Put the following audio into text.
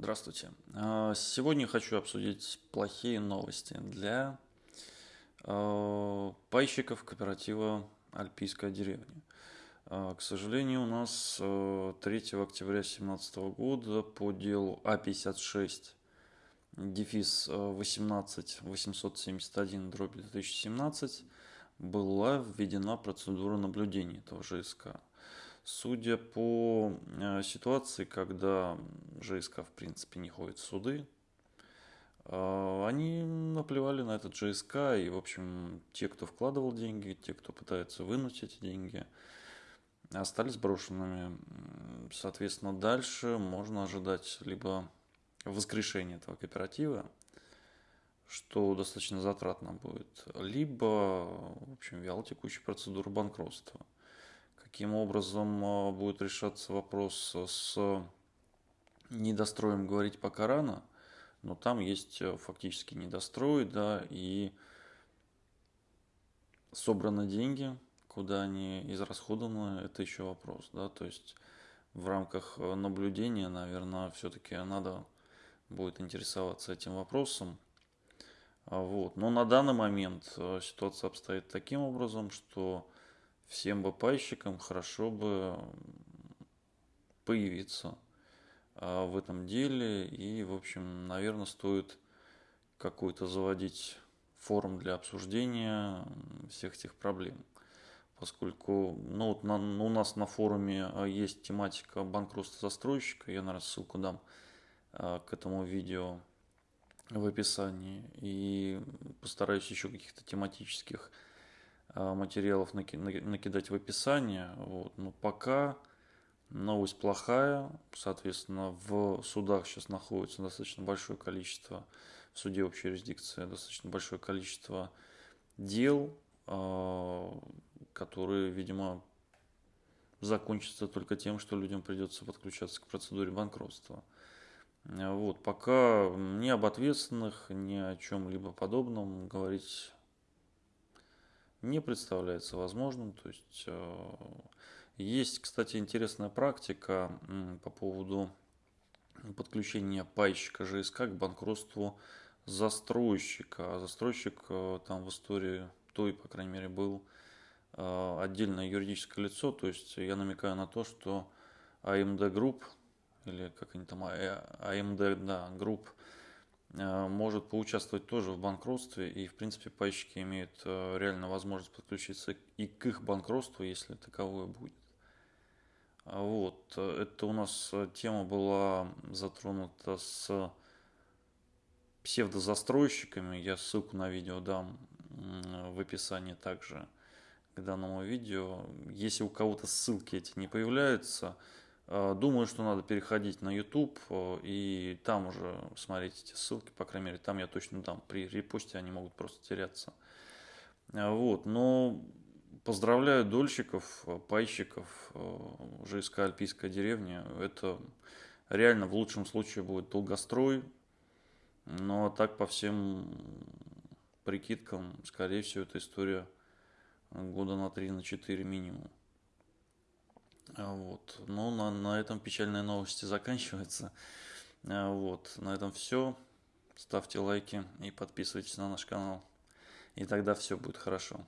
Здравствуйте. А, сегодня хочу обсудить плохие новости для а, пайщиков кооператива «Альпийская деревня». А, к сожалению, у нас 3 октября 2017 года по делу А56 дефис 18 871 дробь 2017 была введена процедура наблюдения этого ЖСК. Судя по э, ситуации, когда ЖСК в принципе не ходит в суды, э, они наплевали на этот ЖСК, и, в общем, те, кто вкладывал деньги, те, кто пытается вынуть эти деньги, остались брошенными. Соответственно, дальше можно ожидать либо воскрешения этого кооператива, что достаточно затратно будет, либо, в общем, вялотекущая процедура банкротства – каким образом а, будет решаться вопрос с недостроем, говорить пока рано, но там есть э, фактически недострой, да, и собраны деньги, куда они израсходованы, это еще вопрос, да, то есть в рамках э, наблюдения, наверное, все-таки надо будет интересоваться этим вопросом. А, вот. Но на данный момент э, ситуация обстоит таким образом, что всем бапайщикам хорошо бы появиться а, в этом деле. И, в общем, наверное, стоит какой-то заводить форум для обсуждения всех этих проблем. Поскольку ну, вот на, у нас на форуме а, есть тематика банкротства застройщика, я, наверное, ссылку дам а, к этому видео в описании. И постараюсь еще каких-то тематических материалов накидать в описание. Вот. Но пока новость плохая. Соответственно, в судах сейчас находится достаточно большое количество, в суде общей юрисдикции достаточно большое количество дел, а, которые, видимо, закончатся только тем, что людям придется подключаться к процедуре банкротства. Вот, пока ни об ответственных, ни о чем-либо подобном говорить не представляется возможным. То есть э, есть, кстати, интересная практика по поводу подключения пайщика ЖСК к банкротству застройщика. А застройщик э, там в истории той, по крайней мере, был э, отдельное юридическое лицо. То есть я намекаю на то, что AMD Group или как они там, AMD, да, Э, может поучаствовать тоже в банкротстве, и в принципе пайщики имеют э, реально возможность подключиться и к их банкротству, если таковое будет. А вот, э, это у нас тема была затронута с псевдозастройщиками, я ссылку на видео дам в описании также к данному видео. Если у кого-то ссылки эти не появляются, Э, думаю, что надо переходить на YouTube э, и там уже смотреть эти ссылки, по крайней мере, там я точно дам. При репосте они могут просто теряться. Э, вот, но поздравляю дольщиков, пайщиков, ЖСК Альпийская деревня. Это реально в лучшем случае будет долгострой, но так по всем прикидкам, скорее всего, эта история года на 3-4 на 4 минимум. А, вот. Ну, на, на этом печальные новости заканчиваются. А, вот. На этом все. Ставьте лайки и подписывайтесь на наш канал. И тогда все будет хорошо.